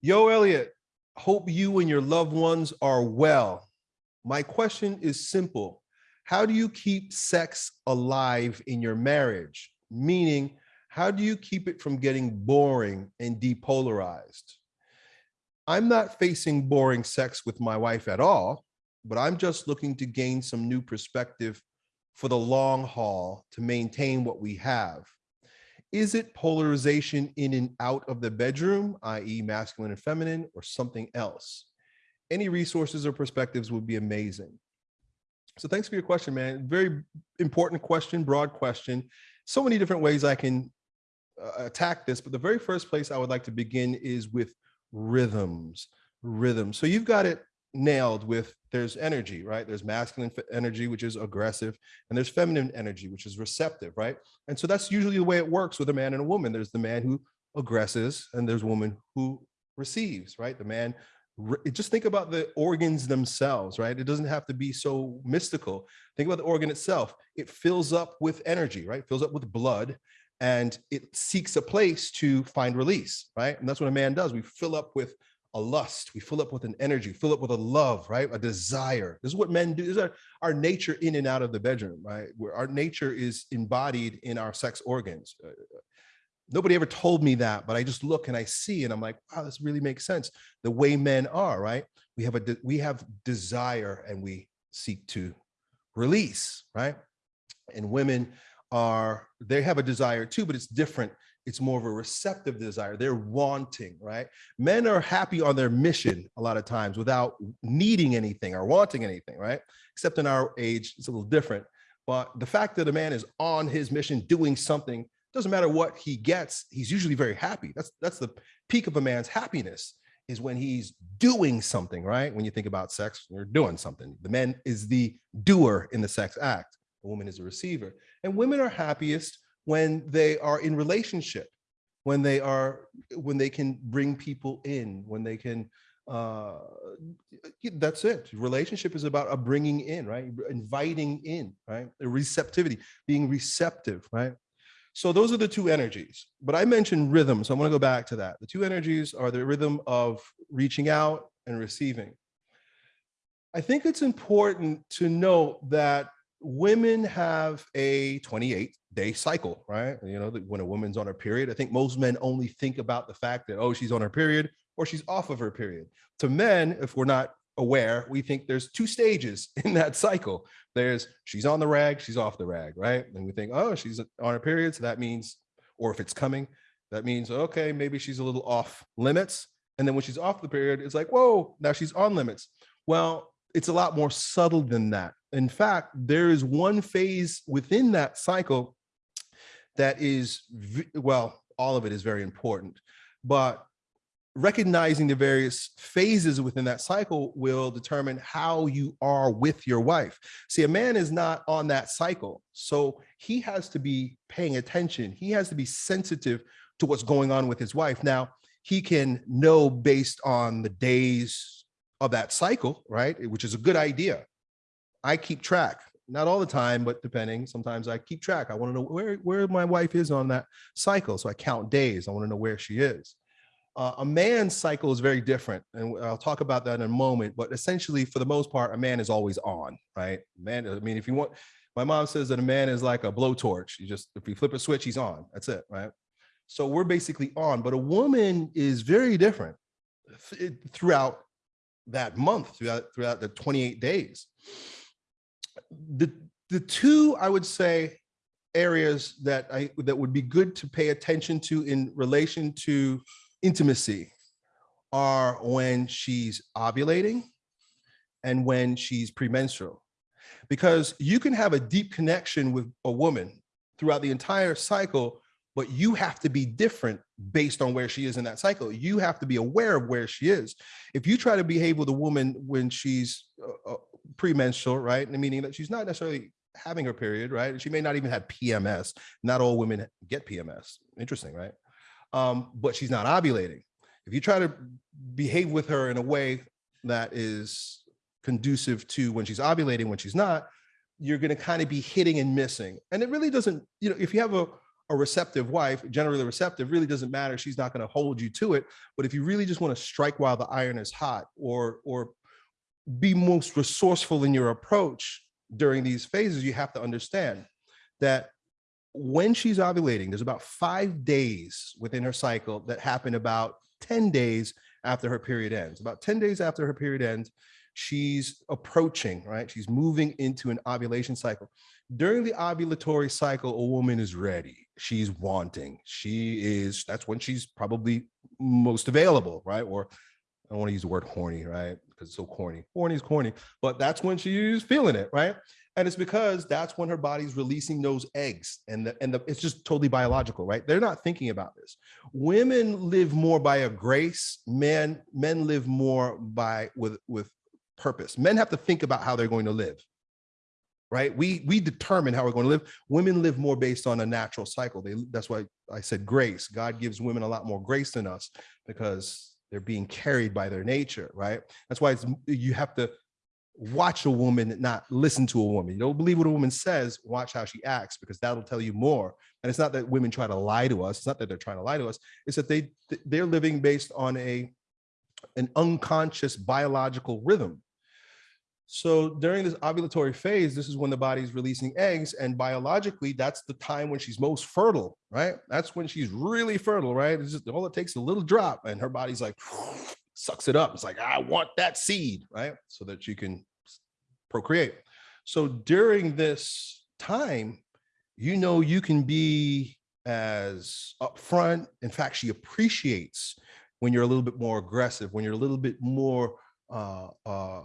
Yo, Elliot, hope you and your loved ones are well. My question is simple. How do you keep sex alive in your marriage? Meaning, how do you keep it from getting boring and depolarized? I'm not facing boring sex with my wife at all, but I'm just looking to gain some new perspective for the long haul to maintain what we have. Is it polarization in and out of the bedroom, i.e. masculine and feminine, or something else? Any resources or perspectives would be amazing. So thanks for your question, man. Very important question, broad question. So many different ways I can uh, attack this, but the very first place I would like to begin is with rhythms, rhythms. So you've got it nailed with there's energy, right? There's masculine energy, which is aggressive, and there's feminine energy, which is receptive, right? And so that's usually the way it works with a man and a woman. There's the man who aggresses and there's a woman who receives, right? The man, just think about the organs themselves, right? It doesn't have to be so mystical. Think about the organ itself. It fills up with energy, right? It fills up with blood and it seeks a place to find release, right? And that's what a man does. We fill up with a lust, we fill up with an energy, fill up with a love, right? A desire. This is what men do. This is our, our nature in and out of the bedroom, right? Where our nature is embodied in our sex organs. Uh, nobody ever told me that, but I just look and I see, and I'm like, wow, this really makes sense. The way men are, right? We have a we have desire and we seek to release, right? And women are they have a desire too, but it's different it's more of a receptive desire. They're wanting, right? Men are happy on their mission a lot of times without needing anything or wanting anything, right? Except in our age, it's a little different. But the fact that a man is on his mission doing something, doesn't matter what he gets, he's usually very happy. That's, that's the peak of a man's happiness is when he's doing something, right? When you think about sex, you're doing something. The man is the doer in the sex act. The woman is a receiver. And women are happiest when they are in relationship, when they are, when they can bring people in, when they can, uh, that's it. Relationship is about a bringing in, right? Inviting in, right? The receptivity, being receptive, right? So those are the two energies, but I mentioned rhythm. So I want to go back to that. The two energies are the rhythm of reaching out and receiving. I think it's important to note that women have a 28 day cycle, right? You know, when a woman's on her period, I think most men only think about the fact that, oh, she's on her period or she's off of her period. To men, if we're not aware, we think there's two stages in that cycle. There's she's on the rag, she's off the rag, right? And we think, oh, she's on her period. So that means, or if it's coming, that means, okay, maybe she's a little off limits. And then when she's off the period, it's like, whoa, now she's on limits. Well, it's a lot more subtle than that. In fact, there is one phase within that cycle that is, well, all of it is very important, but recognizing the various phases within that cycle will determine how you are with your wife. See, a man is not on that cycle. So he has to be paying attention. He has to be sensitive to what's going on with his wife. Now, he can know based on the days of that cycle, right? Which is a good idea. I keep track, not all the time, but depending, sometimes I keep track. I want to know where, where my wife is on that cycle. So I count days. I want to know where she is. Uh, a man's cycle is very different. And I'll talk about that in a moment, but essentially for the most part, a man is always on, right? Man, I mean, if you want, my mom says that a man is like a blowtorch. You just, if you flip a switch, he's on, that's it, right? So we're basically on, but a woman is very different throughout that month throughout throughout the 28 days. The the two I would say areas that I that would be good to pay attention to in relation to intimacy are when she's ovulating and when she's premenstrual. Because you can have a deep connection with a woman throughout the entire cycle but you have to be different based on where she is in that cycle. You have to be aware of where she is. If you try to behave with a woman when she's uh, uh premenstrual, right, meaning that she's not necessarily having her period, right? She may not even have PMS. Not all women get PMS. Interesting, right? Um, but she's not ovulating. If you try to behave with her in a way that is conducive to when she's ovulating, when she's not, you're going to kind of be hitting and missing. And it really doesn't, you know, if you have a a receptive wife, generally receptive, really doesn't matter. She's not going to hold you to it. But if you really just want to strike while the iron is hot or, or be most resourceful in your approach during these phases, you have to understand that when she's ovulating, there's about five days within her cycle that happen about 10 days after her period ends. About 10 days after her period ends, she's approaching, right? She's moving into an ovulation cycle. During the ovulatory cycle, a woman is ready. She's wanting. She is, that's when she's probably most available, right? Or I don't want to use the word horny, right? Because it's so corny. Horny is corny, but that's when she's feeling it, right? And it's because that's when her body's releasing those eggs and the, and the, it's just totally biological, right? They're not thinking about this. Women live more by a grace. Men, men live more by with, with purpose. Men have to think about how they're going to live, right? We, we determine how we're going to live. Women live more based on a natural cycle. They, that's why I said grace. God gives women a lot more grace than us because they're being carried by their nature, right? That's why it's, you have to watch a woman, not listen to a woman. You don't believe what a woman says, watch how she acts, because that'll tell you more. And it's not that women try to lie to us. It's not that they're trying to lie to us. It's that they, they're living based on a, an unconscious biological rhythm. So during this ovulatory phase, this is when the body's releasing eggs and biologically, that's the time when she's most fertile, right? That's when she's really fertile, right? It's just all it takes a little drop and her body's like, sucks it up. It's like, I want that seed, right? So that you can procreate. So during this time, you know, you can be as upfront. In fact, she appreciates when you're a little bit more aggressive, when you're a little bit more uh, uh,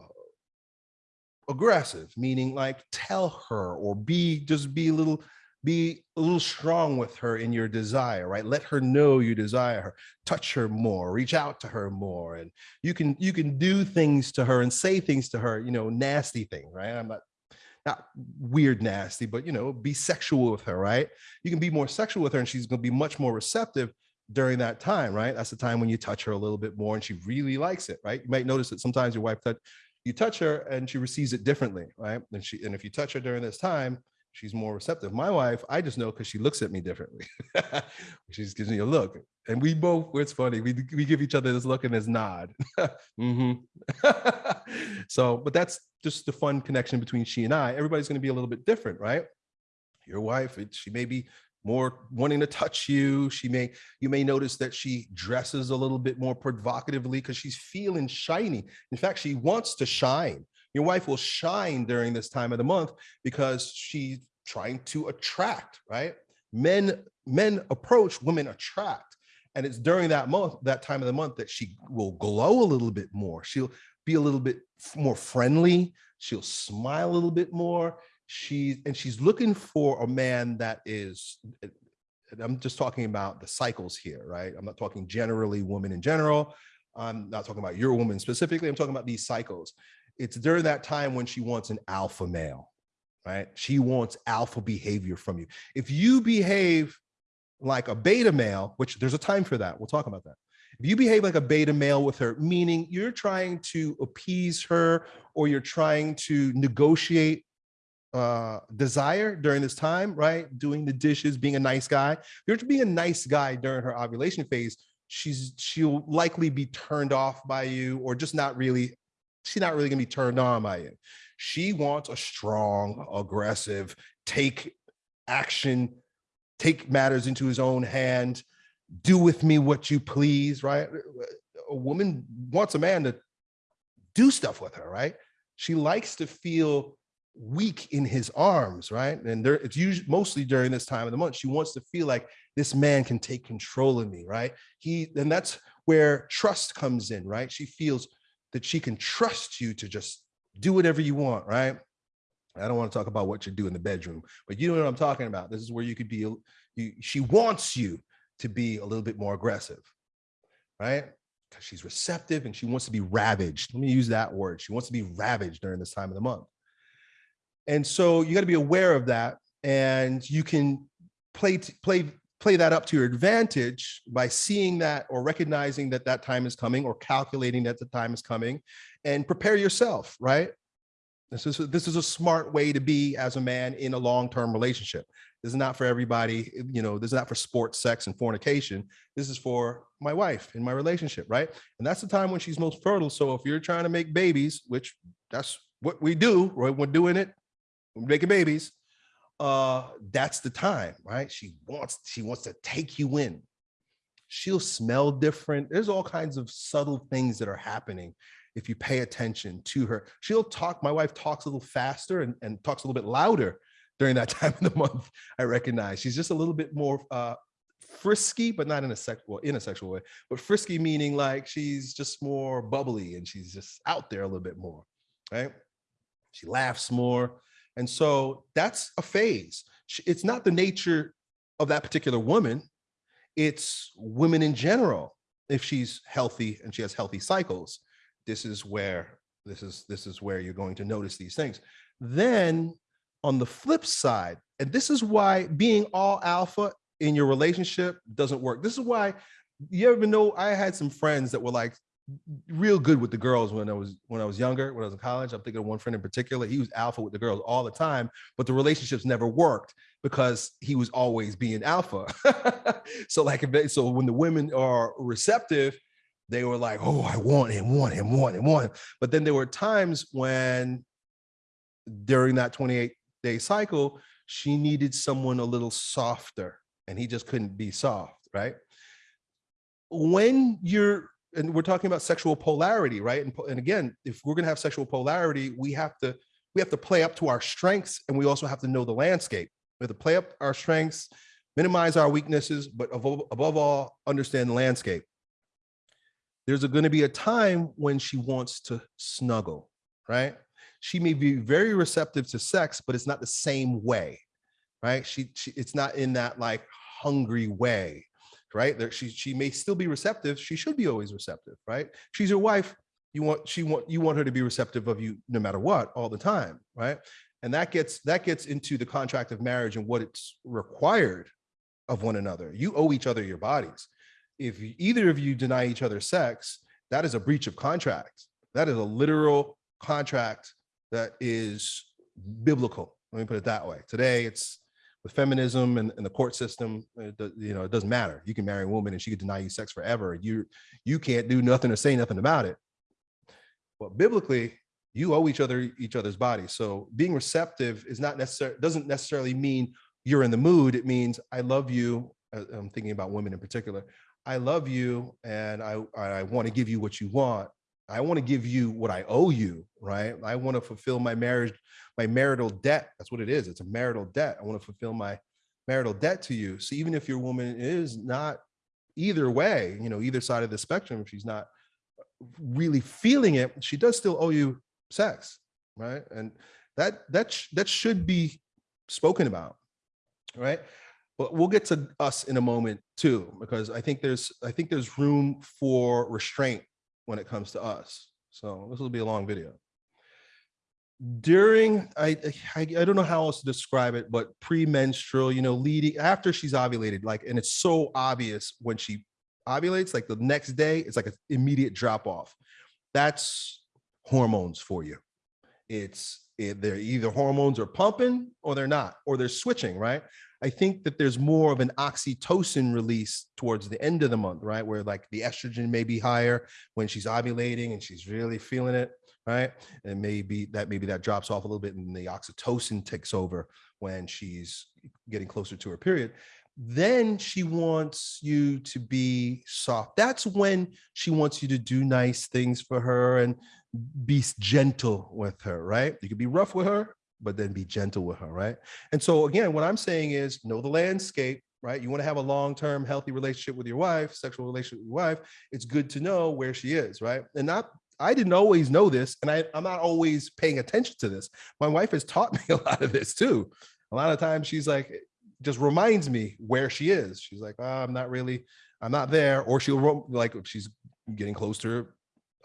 aggressive, meaning like tell her or be just be a little be a little strong with her in your desire, right? Let her know you desire her, touch her more, reach out to her more. And you can, you can do things to her and say things to her, you know, nasty thing, right? I'm not, not weird nasty, but, you know, be sexual with her, right? You can be more sexual with her and she's going to be much more receptive during that time, right? That's the time when you touch her a little bit more and she really likes it, right? You might notice that sometimes your wife touch, you touch her and she receives it differently, right? And she, and if you touch her during this time, she's more receptive. My wife, I just know because she looks at me differently. she just gives me a look. And we both, it's funny, we, we give each other this look and this nod. mm -hmm. so, but that's just the fun connection between she and I. Everybody's going to be a little bit different, right? Your wife, she may be more wanting to touch you. She may, you may notice that she dresses a little bit more provocatively because she's feeling shiny. In fact, she wants to shine. Your wife will shine during this time of the month because she's trying to attract, right? Men, men approach, women attract. And it's during that month, that time of the month that she will glow a little bit more. She'll be a little bit more friendly. She'll smile a little bit more. She, and she's looking for a man that is, eh, I'm just talking about the cycles here, right? I'm not talking generally women in general. I'm not talking about your woman specifically. I'm talking about these cycles it's during that time when she wants an alpha male, right? She wants alpha behavior from you. If you behave like a beta male, which there's a time for that, we'll talk about that. If you behave like a beta male with her, meaning you're trying to appease her or you're trying to negotiate uh, desire during this time, right? Doing the dishes, being a nice guy. If you're being a nice guy during her ovulation phase, she's she'll likely be turned off by you or just not really she's not really gonna be turned on by it. She wants a strong, aggressive, take action, take matters into his own hand, do with me what you please, right? A woman wants a man to do stuff with her, right? She likes to feel weak in his arms, right? And there, it's usually mostly during this time of the month. She wants to feel like this man can take control of me, right? He, and that's where trust comes in, right? She feels that she can trust you to just do whatever you want, right? I don't want to talk about what you do in the bedroom, but you know what I'm talking about. This is where you could be, you, she wants you to be a little bit more aggressive, right? Because she's receptive and she wants to be ravaged. Let me use that word. She wants to be ravaged during this time of the month. And so you got to be aware of that and you can play, play play that up to your advantage by seeing that or recognizing that that time is coming or calculating that the time is coming and prepare yourself, right? This is, this is a smart way to be as a man in a long-term relationship. This is not for everybody. You know, this is not for sports, sex, and fornication. This is for my wife in my relationship, right? And that's the time when she's most fertile. So if you're trying to make babies, which that's what we do, right? We're doing it, making babies. Uh, that's the time, right? She wants, she wants to take you in. She'll smell different. There's all kinds of subtle things that are happening if you pay attention to her. She'll talk, my wife talks a little faster and, and talks a little bit louder during that time of the month, I recognize. She's just a little bit more uh, frisky, but not in a sexual, in a sexual way, but frisky meaning like she's just more bubbly and she's just out there a little bit more, right? She laughs more. And so that's a phase. It's not the nature of that particular woman. It's women in general. If she's healthy and she has healthy cycles, this is where this is this is where you're going to notice these things. Then on the flip side, and this is why being all alpha in your relationship doesn't work. This is why you ever know I had some friends that were like real good with the girls when I was when I was younger, when I was in college. I'm thinking of one friend in particular. He was alpha with the girls all the time, but the relationships never worked because he was always being alpha. so like so when the women are receptive, they were like, oh, I want him, want him, want him, want him. But then there were times when during that 28 day cycle, she needed someone a little softer and he just couldn't be soft, right? When you're, and we're talking about sexual polarity, right? And, and again, if we're gonna have sexual polarity, we have to, we have to play up to our strengths and we also have to know the landscape. We have to play up our strengths, minimize our weaknesses, but above, above all, understand the landscape. There's going to be a time when she wants to snuggle, right? she may be very receptive to sex, but it's not the same way, right? She, she it's not in that like hungry way, right? There, she, she may still be receptive. She should be always receptive, right? She's your wife. You want, she want, you want her to be receptive of you no matter what, all the time, right? And that gets, that gets into the contract of marriage and what it's required of one another. You owe each other your bodies. If either of you deny each other sex, that is a breach of contract. That is a literal contract that is biblical. Let me put it that way. Today, it's with feminism and, and the court system, it, you know, it doesn't matter. You can marry a woman and she could deny you sex forever. You, you can't do nothing or say nothing about it. But biblically, you owe each other each other's bodies. So being receptive is not necessarily doesn't necessarily mean you're in the mood. It means I love you. Uh, I'm thinking about women in particular. I love you and I, I want to give you what you want, I want to give you what I owe you, right? I want to fulfill my marriage, my marital debt. That's what it is. It's a marital debt. I want to fulfill my marital debt to you. So even if your woman is not either way, you know, either side of the spectrum, if she's not uh, really feeling it, she does still owe you sex, right? And that that that should be spoken about, right? But we'll get to us in a moment too, because I think there's I think there's room for restraint when it comes to us. So this will be a long video. During, I, I, I don't know how else to describe it, but premenstrual, you know, leading after she's ovulated, like, and it's so obvious when she ovulates, like the next day, it's like an immediate drop off. That's hormones for you. It's it, they're either hormones are pumping or they're not, or they're switching, right? I think that there's more of an oxytocin release towards the end of the month, right? Where like the estrogen may be higher when she's ovulating and she's really feeling it, right? And maybe that maybe that drops off a little bit and the oxytocin takes over when she's getting closer to her period. Then she wants you to be soft. That's when she wants you to do nice things for her and be gentle with her, right? You can be rough with her, but then be gentle with her, right? And so again, what I'm saying is know the landscape, right? You want to have a long-term healthy relationship with your wife, sexual relationship with your wife. It's good to know where she is, right? And not, I didn't always know this, and I, I'm not always paying attention to this. My wife has taught me a lot of this too. A lot of times she's like, just reminds me where she is. She's like, oh, I'm not really, I'm not there. Or she'll like, she's getting close to her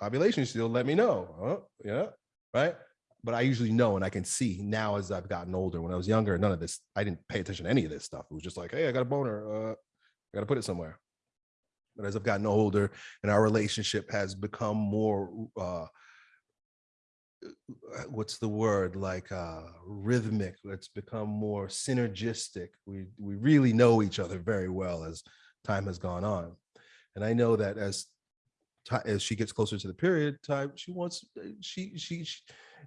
ovulation, she'll let me know. Oh, yeah, right? But I usually know and I can see now as I've gotten older. When I was younger, none of this, I didn't pay attention to any of this stuff. It was just like, hey, I got a boner. Uh, I got to put it somewhere. But as I've gotten older and our relationship has become more uh, uh, what's the word like uh rhythmic let's become more synergistic we we really know each other very well as time has gone on and i know that as as she gets closer to the period time she wants uh, she she, she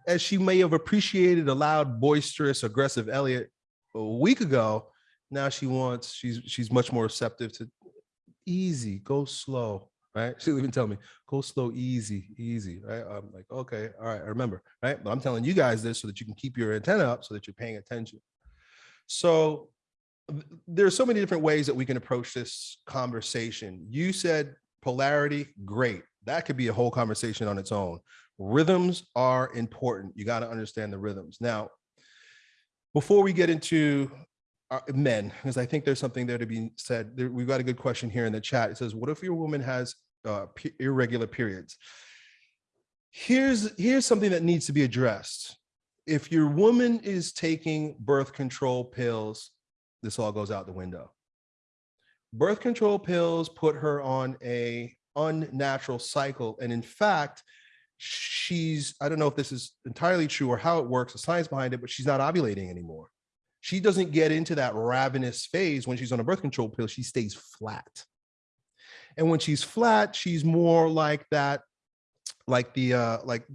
as she may have appreciated a loud boisterous aggressive elliot a week ago now she wants she's she's much more receptive to easy go slow right? She'll even tell me, go slow, easy, easy, right? I'm like, okay, all right, I remember, right? But I'm telling you guys this so that you can keep your antenna up so that you're paying attention. So there's so many different ways that we can approach this conversation. You said polarity, great. That could be a whole conversation on its own. Rhythms are important. You got to understand the rhythms. Now, before we get into uh, men, because I think there's something there to be said. We've got a good question here in the chat. It says, what if your woman has uh, irregular periods? Here's, here's something that needs to be addressed. If your woman is taking birth control pills, this all goes out the window. Birth control pills put her on a unnatural cycle. And in fact, she's, I don't know if this is entirely true or how it works, the science behind it, but she's not ovulating anymore she doesn't get into that ravenous phase when she's on a birth control pill. She stays flat. And when she's flat, she's more like that, like the, uh, like,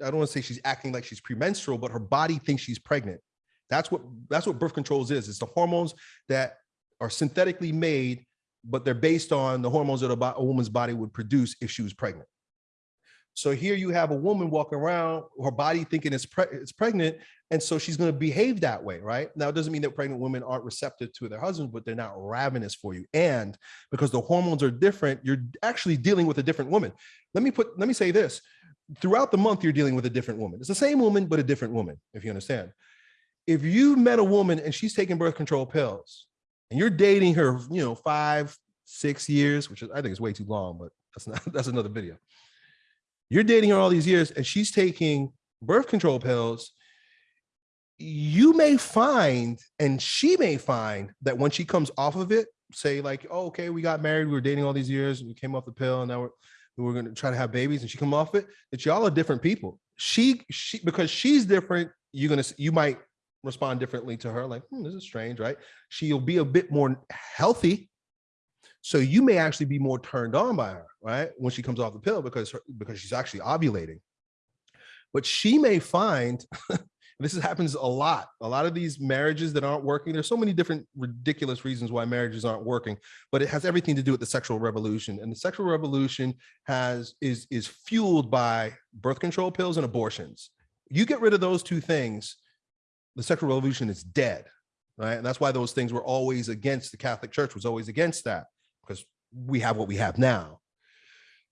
I don't want to say she's acting like she's premenstrual, but her body thinks she's pregnant. That's what, that's what birth controls is. It's the hormones that are synthetically made, but they're based on the hormones that a, a woman's body would produce if she was pregnant. So here you have a woman walking around, her body thinking it's, pre it's pregnant, and so she's going to behave that way, right? Now, it doesn't mean that pregnant women aren't receptive to their husbands, but they're not ravenous for you. And because the hormones are different, you're actually dealing with a different woman. Let me put, let me say this. Throughout the month, you're dealing with a different woman. It's the same woman, but a different woman, if you understand. If you met a woman and she's taking birth control pills and you're dating her, you know, five, six years, which is, I think is way too long, but that's not, that's another video you're dating her all these years and she's taking birth control pills, you may find, and she may find that when she comes off of it, say like, oh, okay, we got married, we were dating all these years, we came off the pill, and now we're we're gonna try to have babies, and she come off it, that y'all are different people. She she because she's different, you're gonna you might respond differently to her, like, hmm, this is strange, right? She'll be a bit more healthy so you may actually be more turned on by her, right? When she comes off the pill because her, because she's actually ovulating. But she may find, this happens a lot, a lot of these marriages that aren't working, there's so many different ridiculous reasons why marriages aren't working, but it has everything to do with the sexual revolution. And the sexual revolution has is, is fueled by birth control pills and abortions. You get rid of those two things, the sexual revolution is dead, right? And that's why those things were always against, the Catholic Church was always against that because we have what we have now.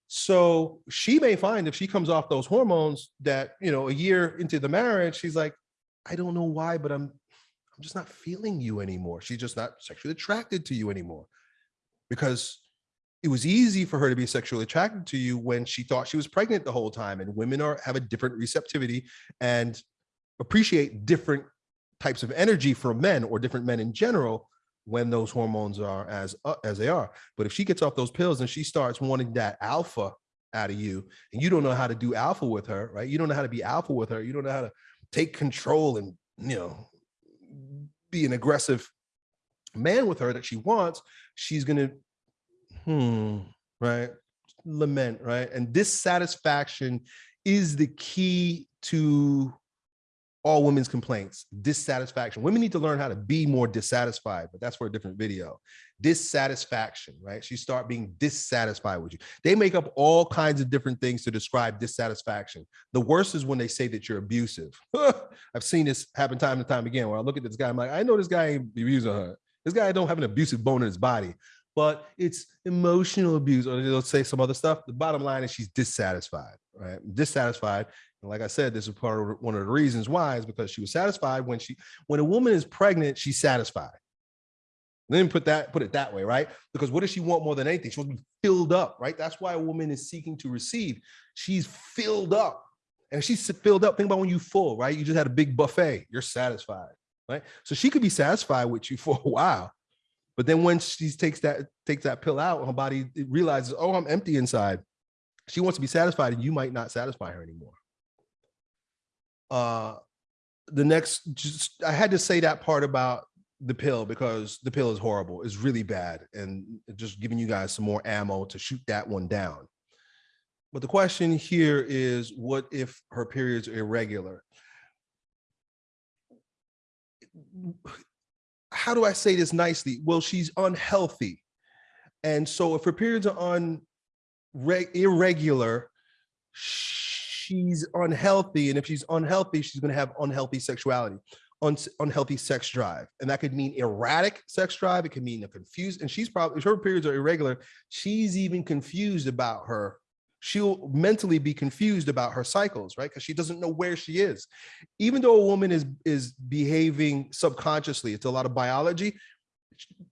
So she may find if she comes off those hormones that, you know, a year into the marriage, she's like, I don't know why, but I'm, I'm just not feeling you anymore. She's just not sexually attracted to you anymore because it was easy for her to be sexually attracted to you when she thought she was pregnant the whole time and women are have a different receptivity and appreciate different types of energy from men or different men in general when those hormones are as uh, as they are. But if she gets off those pills and she starts wanting that alpha out of you, and you don't know how to do alpha with her, right? You don't know how to be alpha with her. You don't know how to take control and you know be an aggressive man with her that she wants. She's gonna, hmm, right? Lament, right? And dissatisfaction is the key to all women's complaints, dissatisfaction. Women need to learn how to be more dissatisfied, but that's for a different video. Dissatisfaction, right? She start being dissatisfied with you. They make up all kinds of different things to describe dissatisfaction. The worst is when they say that you're abusive. I've seen this happen time and time again where I look at this guy, I'm like, I know this guy ain't abusing her. This guy don't have an abusive bone in his body, but it's emotional abuse or they'll say some other stuff. The bottom line is she's dissatisfied, right? Dissatisfied and like I said, this is part of one of the reasons why is because she was satisfied when she, when a woman is pregnant, she's satisfied. Then put that, put it that way, right? Because what does she want more than anything? She wants to be filled up, right? That's why a woman is seeking to receive. She's filled up. And she's filled up. Think about when you full, right? You just had a big buffet. You're satisfied, right? So she could be satisfied with you for a while. But then when she takes that takes that pill out, her body realizes, oh, I'm empty inside. She wants to be satisfied, and you might not satisfy her anymore. Uh, the next, just I had to say that part about the pill because the pill is horrible. It's really bad, and just giving you guys some more ammo to shoot that one down. But the question here is, what if her periods are irregular? How do I say this nicely? Well, she's unhealthy. And so if her periods are on irregular, she's unhealthy. And if she's unhealthy, she's going to have unhealthy sexuality, un unhealthy sex drive. And that could mean erratic sex drive. It could mean a confused. And she's probably, her periods are irregular, she's even confused about her. She'll mentally be confused about her cycles, right? Because she doesn't know where she is. Even though a woman is, is behaving subconsciously, it's a lot of biology,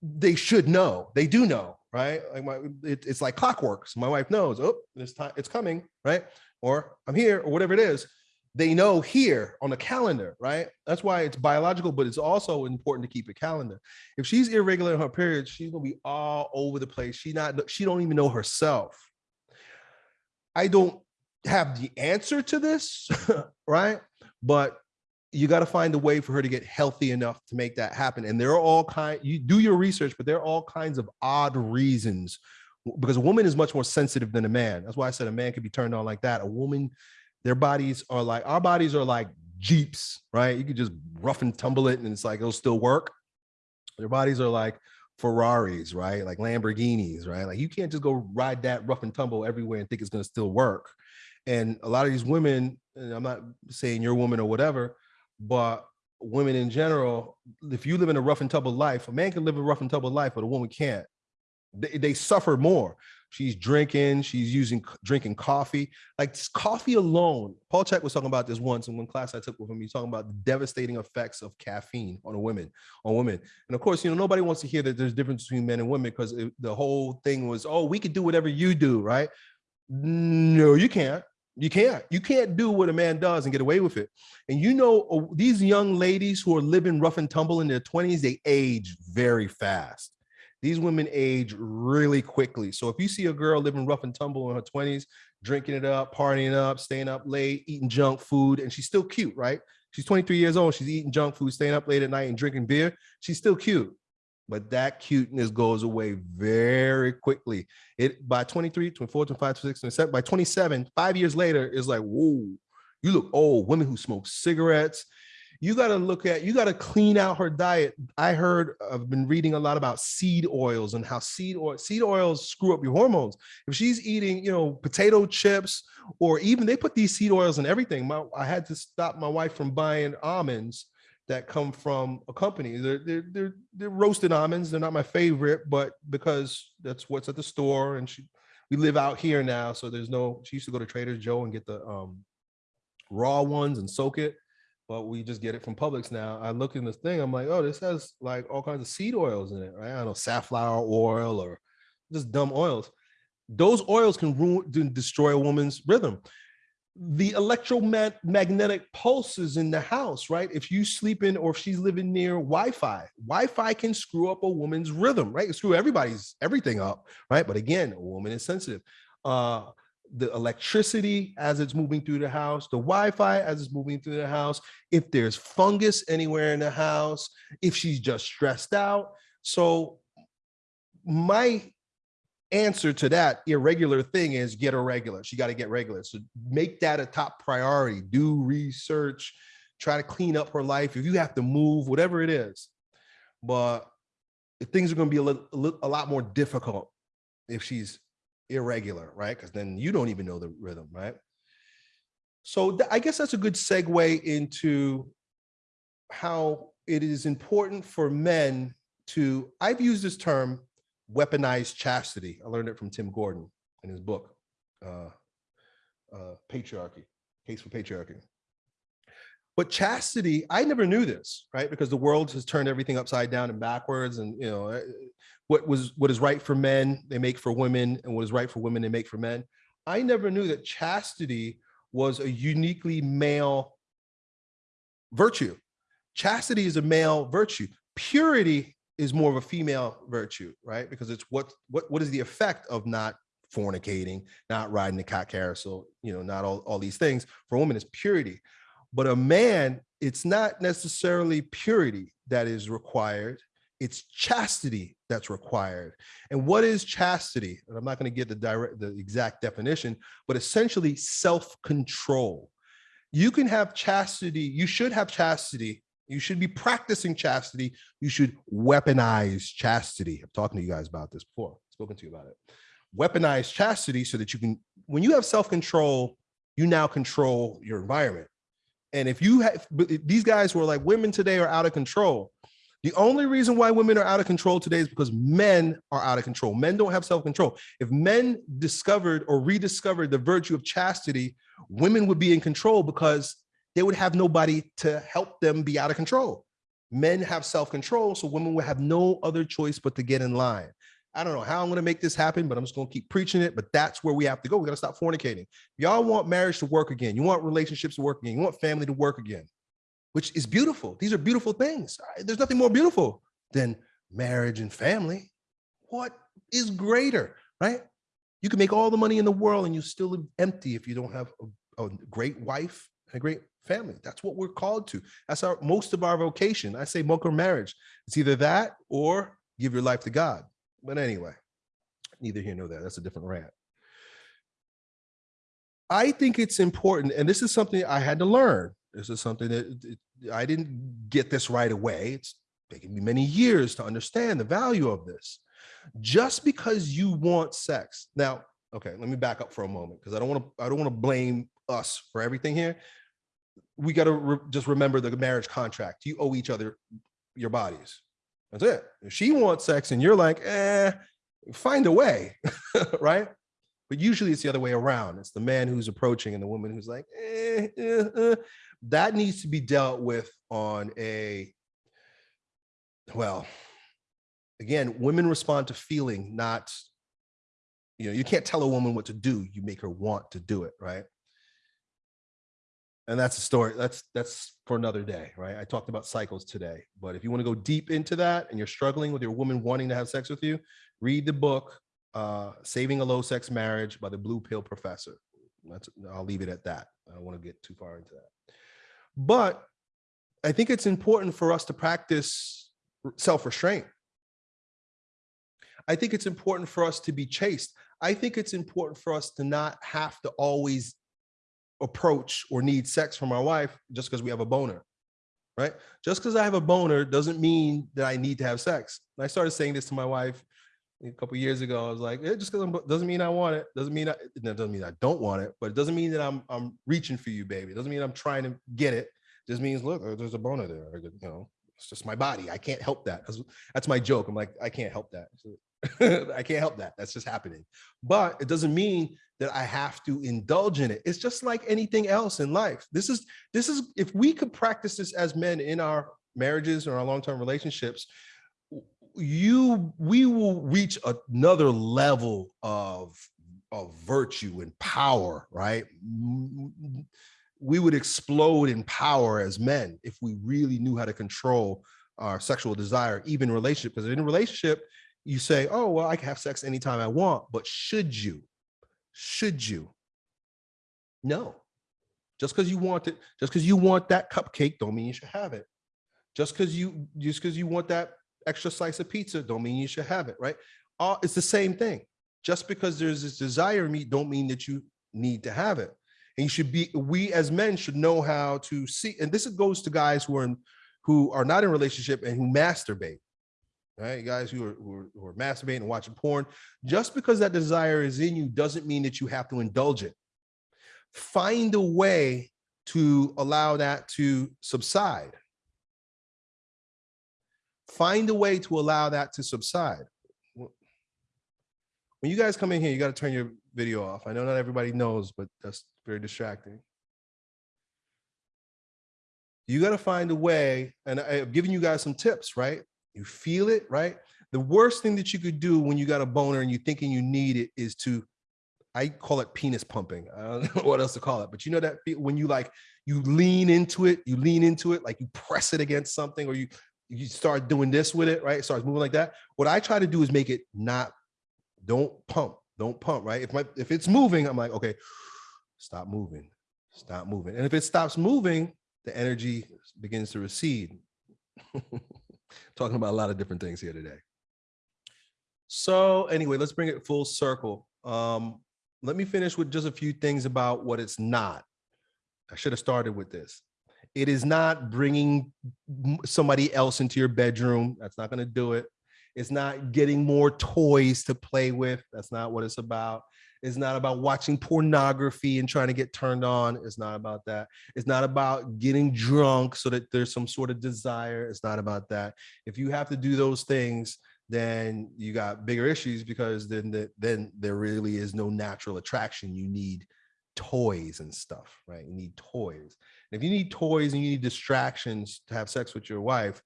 they should know. They do know, right? Like my, it, it's like clockwork. So my wife knows, oh, this time it's coming, right? Or I'm here, or whatever it is. They know here on the calendar, right? That's why it's biological, but it's also important to keep a calendar. If she's irregular in her periods, she's gonna be all over the place. She not, she don't even know herself. I don't have the answer to this, right? But you got to find a way for her to get healthy enough to make that happen. And there are all kind, you do your research, but there are all kinds of odd reasons because a woman is much more sensitive than a man. That's why I said a man could be turned on like that. A woman, their bodies are like, our bodies are like Jeeps, right? You could just rough and tumble it and it's like, it'll still work. Their bodies are like Ferraris, right? Like Lamborghinis, right? Like you can't just go ride that rough and tumble everywhere and think it's going to still work. And a lot of these women, I'm not saying you're a woman or whatever, but women in general, if you live in a rough and tumble life, a man can live a rough and tumble life, but a woman can't. They, they suffer more. She's drinking, she's using drinking coffee. Like coffee alone, Paul Chek was talking about this once in one class I took with him. He's talking about the devastating effects of caffeine on a women, on women. And of course, you know, nobody wants to hear that there's difference between men and women because the whole thing was, oh, we could do whatever you do, right? No, you can't. You can't. You can't do what a man does and get away with it. And you know, these young ladies who are living rough and tumble in their 20s, they age very fast. These women age really quickly. So if you see a girl living rough and tumble in her 20s, drinking it up, partying up, staying up late, eating junk food, and she's still cute, right? She's 23 years old. She's eating junk food, staying up late at night and drinking beer. She's still cute but that cuteness goes away very quickly. It by 23, 24, 25, 26, 27, by 27, five years later, is like, whoa, you look old. Women who smoke cigarettes. You got to look at, you got to clean out her diet. I heard, I've been reading a lot about seed oils and how seed oil, seed oils screw up your hormones. If she's eating, you know, potato chips, or even they put these seed oils in everything. My, I had to stop my wife from buying almonds that come from a company. They're, they're, they're, they're, roasted almonds. They're not my favorite, but because that's what's at the store and she, we live out here now. So there's no, she used to go to Trader Joe and get the um, raw ones and soak it, but we just get it from Publix now. I look in this thing, I'm like, oh, this has like all kinds of seed oils in it, right? I don't know, safflower oil or just dumb oils. Those oils can ruin, destroy a woman's rhythm the electromagnetic pulses in the house, right? If you sleep in or if she's living near Wi-Fi, Wi-Fi can screw up a woman's rhythm, right? Screw everybody's everything up, right? But again, a woman is sensitive. Uh, the electricity as it's moving through the house, the Wi-Fi as it's moving through the house, if there's fungus anywhere in the house, if she's just stressed out. So my answer to that irregular thing is get a regular. She got to get regular. So make that a top priority. Do research, try to clean up her life. If you have to move, whatever it is. But things are going to be a, little, a lot more difficult if she's irregular, right? Because then you don't even know the rhythm, right? So I guess that's a good segue into how it is important for men to, I've used this term weaponized chastity. I learned it from Tim Gordon in his book, uh, uh, Patriarchy, Case for Patriarchy. But chastity, I never knew this, right? Because the world has turned everything upside down and backwards and, you know, eh, what was what is right for men, they make for women, and what is right for women, they make for men. I never knew that chastity was a uniquely male virtue. Chastity is a male virtue. Purity is more of a female virtue, right? Because it's what what what is the effect of not fornicating, not riding the cock carousel, you know, not all, all these things for women is purity. But a man, it's not necessarily purity that is required. It's chastity that's required. And what is chastity? And I'm not going to get the direct, the exact definition, but essentially self-control. You can have chastity. You should have chastity. You should be practicing chastity. You should weaponize chastity. I'm talking to you guys about this before, spoken to you about it. Weaponize chastity so that you can, when you have self-control, you now control your environment. And if you have, these guys were like, women today are out of control. The only reason why women are out of control today is because men are out of control. Men don't have self-control. If men discovered or rediscovered the virtue of chastity, women would be in control because they would have nobody to help them be out of control. Men have self-control, so women would have no other choice but to get in line. I don't know how I'm going to make this happen, but I'm just going to keep preaching it. But that's where we have to go. We got to stop fornicating. Y'all want marriage to work again. You want relationships to work again. You want family to work again, which is beautiful. These are beautiful things. There's nothing more beautiful than marriage and family. What is greater, right? You can make all the money in the world and you still empty if you don't have a, a great wife and a great family. That's what we're called to. That's our most of our vocation. I say or marriage. It's either that or give your life to God. But anyway, neither here nor there. That's a different rant. I think it's important, and this is something I had to learn. This is something that I didn't get this right away. It's taken me many years to understand the value of this. Just because you want sex. Now, okay, let me back up for a moment because I don't want to I don't want to blame us for everything here. We got to re just remember the marriage contract. You owe each other your bodies. That's it. If she wants sex and you're like, eh, find a way, right? But usually it's the other way around. It's the man who's approaching and the woman who's like, eh, eh, eh. That needs to be dealt with on a, well, again, women respond to feeling, not, you know, you can't tell a woman what to do. You make her want to do it, right? and that's a story that's that's for another day right i talked about cycles today but if you want to go deep into that and you're struggling with your woman wanting to have sex with you read the book uh saving a low sex marriage by the blue pill professor that's i'll leave it at that i don't want to get too far into that but i think it's important for us to practice self-restraint i think it's important for us to be chaste i think it's important for us to not have to always approach or need sex from our wife just because we have a boner, right? Just because I have a boner doesn't mean that I need to have sex. And I started saying this to my wife a couple years ago. I was like, it just because doesn't mean I want it. Doesn't mean I, doesn't mean I don't want it, but it doesn't mean that I'm I'm reaching for you, baby. It doesn't mean I'm trying to get it. it just means look, there's a boner there. You know, it's just my body. I can't help that. That's, that's my joke. I'm like, I can't help that. I can't help that. That's just happening. But it doesn't mean that I have to indulge in it. It's just like anything else in life. This is this is if we could practice this as men in our marriages or our long-term relationships, you we will reach another level of of virtue and power, right? We would explode in power as men if we really knew how to control our sexual desire, even relationship. Because in a relationship, you say, oh, well, I can have sex anytime I want, but should you? Should you? No. Just because you want it, just because you want that cupcake, don't mean you should have it. Just because you just because you want that extra slice of pizza, don't mean you should have it, right? Uh, it's the same thing. Just because there's this desire in me, don't mean that you need to have it. And you should be, we as men should know how to see, and this goes to guys who are in, who are not in relationship and who masturbate right? Guys who are, who are, who are masturbating and watching porn, just because that desire is in you doesn't mean that you have to indulge it. Find a way to allow that to subside. Find a way to allow that to subside. When you guys come in here, you got to turn your video off. I know not everybody knows, but that's very distracting. You got to find a way, and I've given you guys some tips, right? you feel it, right? The worst thing that you could do when you got a boner and you're thinking you need it is to, I call it penis pumping. I don't know what else to call it, but you know that when you like, you lean into it, you lean into it, like you press it against something or you, you start doing this with it, right? It starts moving like that. What I try to do is make it not, don't pump, don't pump, right? If my, if it's moving, I'm like, okay, stop moving, stop moving. And if it stops moving, the energy begins to recede. Talking about a lot of different things here today. So anyway, let's bring it full circle. Um, let me finish with just a few things about what it's not. I should have started with this. It is not bringing somebody else into your bedroom. That's not going to do it. It's not getting more toys to play with. That's not what it's about. It's not about watching pornography and trying to get turned on. It's not about that. It's not about getting drunk so that there's some sort of desire. It's not about that. If you have to do those things, then you got bigger issues because then the, then there really is no natural attraction. You need toys and stuff, right? You need toys. And if you need toys and you need distractions to have sex with your wife,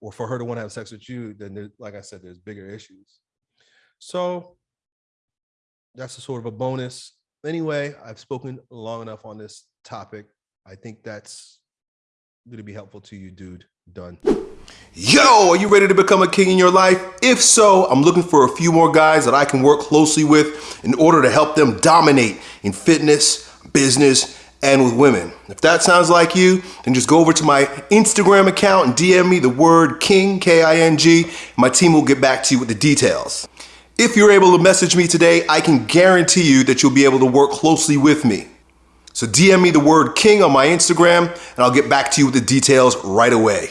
or for her to want to have sex with you, then there, like I said, there's bigger issues. So that's a sort of a bonus. Anyway, I've spoken long enough on this topic. I think that's going to be helpful to you, dude. Done. Yo, are you ready to become a king in your life? If so, I'm looking for a few more guys that I can work closely with in order to help them dominate in fitness, business, and with women. If that sounds like you, then just go over to my Instagram account and DM me the word King, K-I-N-G, my team will get back to you with the details. If you're able to message me today, I can guarantee you that you'll be able to work closely with me. So DM me the word King on my Instagram and I'll get back to you with the details right away.